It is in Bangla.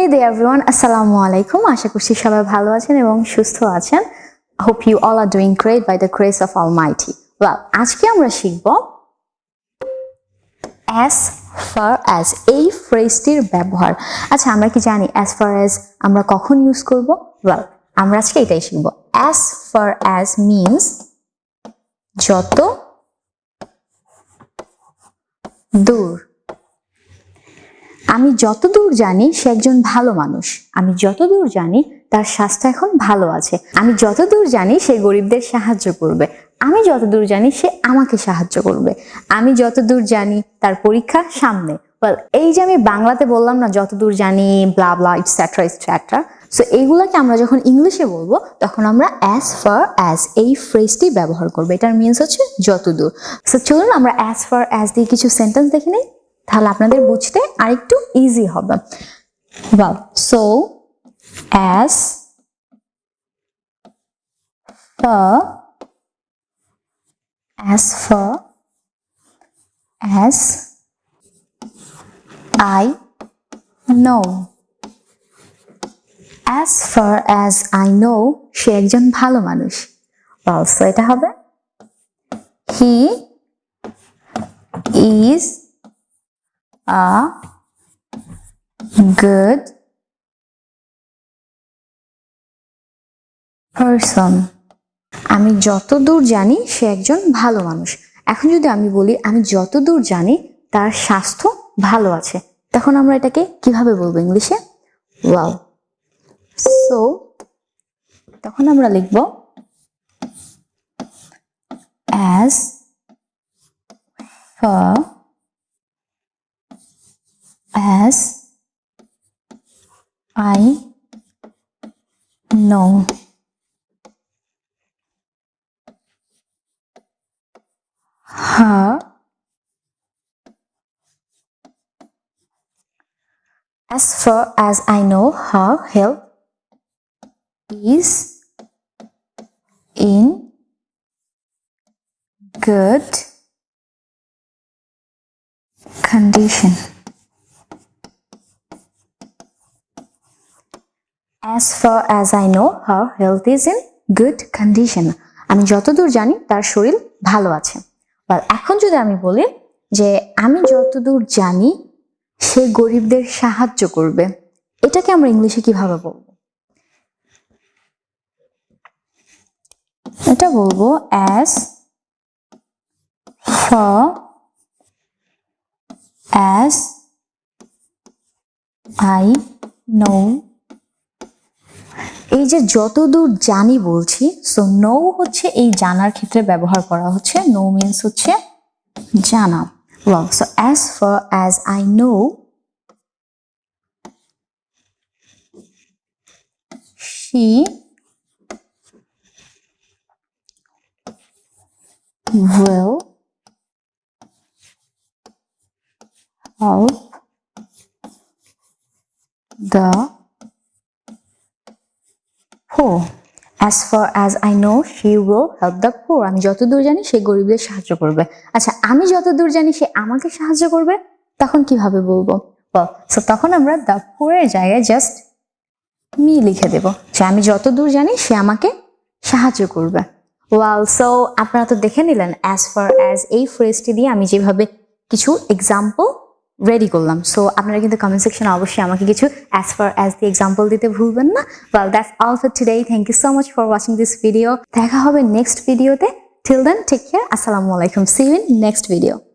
Hey there everyone, আসসালামু আলাইকুম আশা করছি সবাই ভালো আছেন এবং সুস্থ আছেন hope you all are doing great by the grace of Almighty. Well, আজকে আমরা শিখব as far as এই ফ্রেজটির ব্যবহার আচ্ছা আমরা কি জানি as far as আমরা কখন ইউজ করব well আমরা আজকে এটাই শিখব as far as means যত দূর আমি যতদূর জানি সে একজন ভালো মানুষ। আমি যতদূর জানি তার স্বাস্থ্য এখন ভালো আছে। আমি যতদূর জানি সে গরিবদের সাহায্য করবে। আমি যতদূর জানি সে আমাকে সাহায্য করবে। আমি যতদূর জানি তার পরীক্ষা সামনে। এই যে আমি বাংলাতে বললাম না, যতদূর জানি ব্লা ব্লা ইটসেট্রা সো এইগুলোকে আমরা যখন ইংলিশে বলব, তখন আমরা অ্যাজ ফার অ্যাজ এই ফ্রেজটি ব্যবহার করব। এটার মিনস হচ্ছে যতদূর। সো চলুন আমরা অ্যাজ ফার অ্যাজ দিয়ে কিছু সেন্টেন্স দেখে নিই। তাহলে আপনাদের বুঝতে আরেকটু ইজি হবে। Wow so as for as for, as I know. As far as I know, সে একজন ভালো মানুষ। অলসো এটা হবে, he is a good person. আমি যতদূর জানি, সে একজন ভালো মানুষ। এখন যদি আমি বলি, আমি যতদূর জানি, তার স্বাস্থ্য ভালো আছে। তখন আমরা এটাকে কীভাবে বলব ইংলিশে? ওয়াও সো তখন আমরা লিখব as for I know her as far as I know her health is in good condition. As far as I know, her health is in good condition. আমি যতদূর জানি, তার শরীর ভালো আছে। এখন যদি আমি বলি যে, আমি যতদূর জানি, সে গরিবদের সাহায্য করবে। এটাকে আমরা ইংলিশে কীভাবে বলব? এটা বলব as for as I know এই যে যতদূর জানি বলছি সো নো হচ্ছে এই জানার ক্ষেত্রে ব্যবহার করা হচ্ছে নো মিন্স হচ্ছে জানা well so as far as i know, she will help the poor. As far as I know, she will help the poor. আমি যতদূর জানি, সে গরিবদের সাহায্য করবে। আচ্ছা আমি যতদূর জানি, সে আমাকে সাহায্য করবে? তখন কীভাবে বলব? সো তখন আমরা দ্য পোরের জায়গায় জাস্ট মি লিখে দেব। যে আমি যতদূর জানি, সে আমাকে সাহায্য করবে। ওয়াল সো আপনারা তো দেখে নিলেন অ্যাজ ফার অ্যাজ এই ফ্রেজটি দিয়ে আমি যেভাবে কিছু এক্সাম্পল রেডি করলাম। সো আপনারা কিন্তু কমেন্ট সেকশনে অবশ্যই আমাকে কিছু as far as the example দিতে ভুলবেন না। Well that's all for today thank you so much for watching this video দেখা হবে নেক্সট ভিডিওতে টিল দেন ঠিক কেয়ার আসসালামু আলাইকুম সি ইন নেক্সট ভিডিও